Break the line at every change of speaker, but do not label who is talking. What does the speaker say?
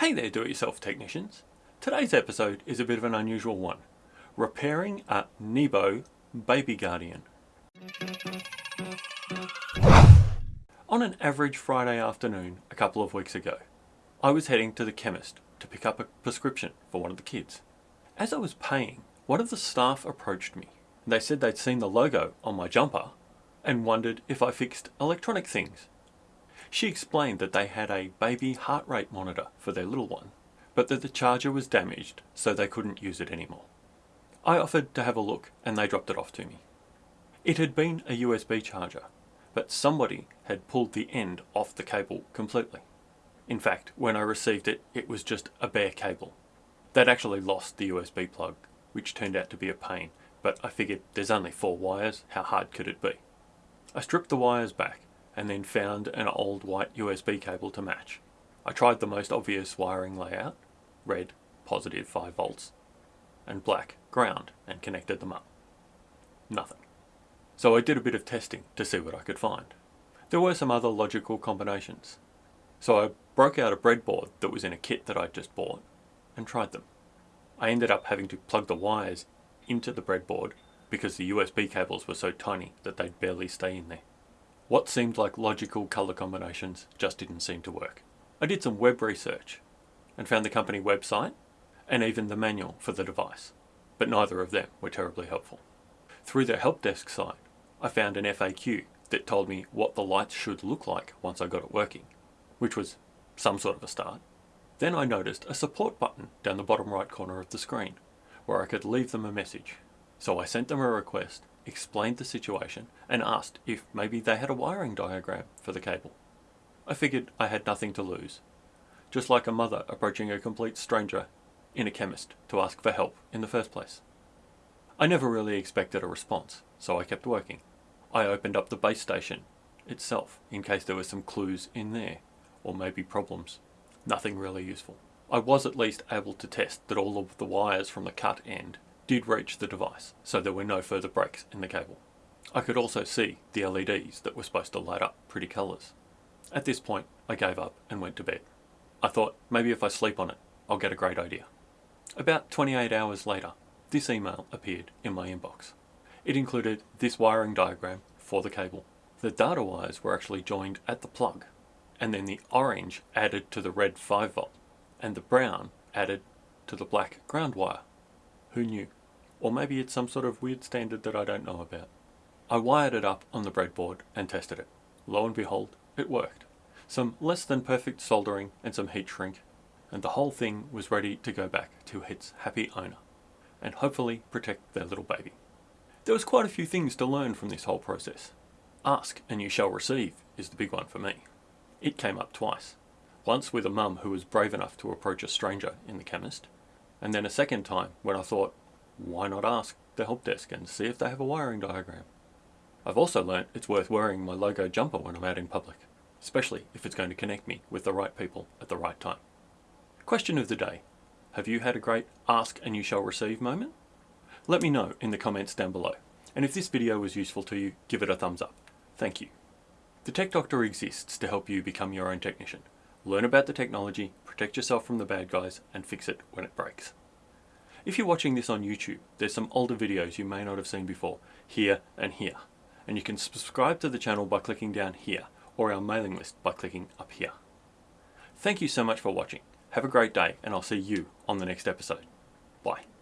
Hey there do-it-yourself technicians. Today's episode is a bit of an unusual one. Repairing a Nebo Baby Guardian. On an average Friday afternoon a couple of weeks ago, I was heading to the chemist to pick up a prescription for one of the kids. As I was paying, one of the staff approached me. They said they'd seen the logo on my jumper and wondered if I fixed electronic things. She explained that they had a baby heart rate monitor for their little one, but that the charger was damaged so they couldn't use it anymore. I offered to have a look and they dropped it off to me. It had been a USB charger, but somebody had pulled the end off the cable completely. In fact, when I received it, it was just a bare cable. They'd actually lost the USB plug, which turned out to be a pain, but I figured there's only four wires, how hard could it be? I stripped the wires back and then found an old white USB cable to match. I tried the most obvious wiring layout, red, positive 5 volts, and black, ground, and connected them up. Nothing. So I did a bit of testing to see what I could find. There were some other logical combinations. So I broke out a breadboard that was in a kit that I'd just bought and tried them. I ended up having to plug the wires into the breadboard because the USB cables were so tiny that they'd barely stay in there. What seemed like logical colour combinations just didn't seem to work. I did some web research and found the company website and even the manual for the device, but neither of them were terribly helpful. Through their help desk site, I found an FAQ that told me what the lights should look like once I got it working, which was some sort of a start. Then I noticed a support button down the bottom right corner of the screen, where I could leave them a message so I sent them a request, explained the situation, and asked if maybe they had a wiring diagram for the cable. I figured I had nothing to lose, just like a mother approaching a complete stranger in a chemist to ask for help in the first place. I never really expected a response, so I kept working. I opened up the base station itself in case there were some clues in there, or maybe problems. Nothing really useful. I was at least able to test that all of the wires from the cut end did reach the device, so there were no further breaks in the cable. I could also see the LEDs that were supposed to light up pretty colours. At this point, I gave up and went to bed. I thought maybe if I sleep on it, I'll get a great idea. About 28 hours later, this email appeared in my inbox. It included this wiring diagram for the cable. The data wires were actually joined at the plug, and then the orange added to the red 5 volt, and the brown added to the black ground wire. Who knew? Or maybe it's some sort of weird standard that I don't know about. I wired it up on the breadboard and tested it. Lo and behold, it worked. Some less than perfect soldering and some heat shrink, and the whole thing was ready to go back to its happy owner, and hopefully protect their little baby. There was quite a few things to learn from this whole process. Ask and you shall receive is the big one for me. It came up twice. Once with a mum who was brave enough to approach a stranger in the chemist, and then a second time when I thought, why not ask the help desk and see if they have a wiring diagram? I've also learnt it's worth wearing my logo jumper when I'm out in public, especially if it's going to connect me with the right people at the right time. Question of the day. Have you had a great ask and you shall receive moment? Let me know in the comments down below. And if this video was useful to you, give it a thumbs up. Thank you. The Tech Doctor exists to help you become your own technician. Learn about the technology, protect yourself from the bad guys, and fix it when it breaks. If you're watching this on YouTube, there's some older videos you may not have seen before, here and here. And you can subscribe to the channel by clicking down here, or our mailing list by clicking up here. Thank you so much for watching. Have a great day, and I'll see you on the next episode. Bye.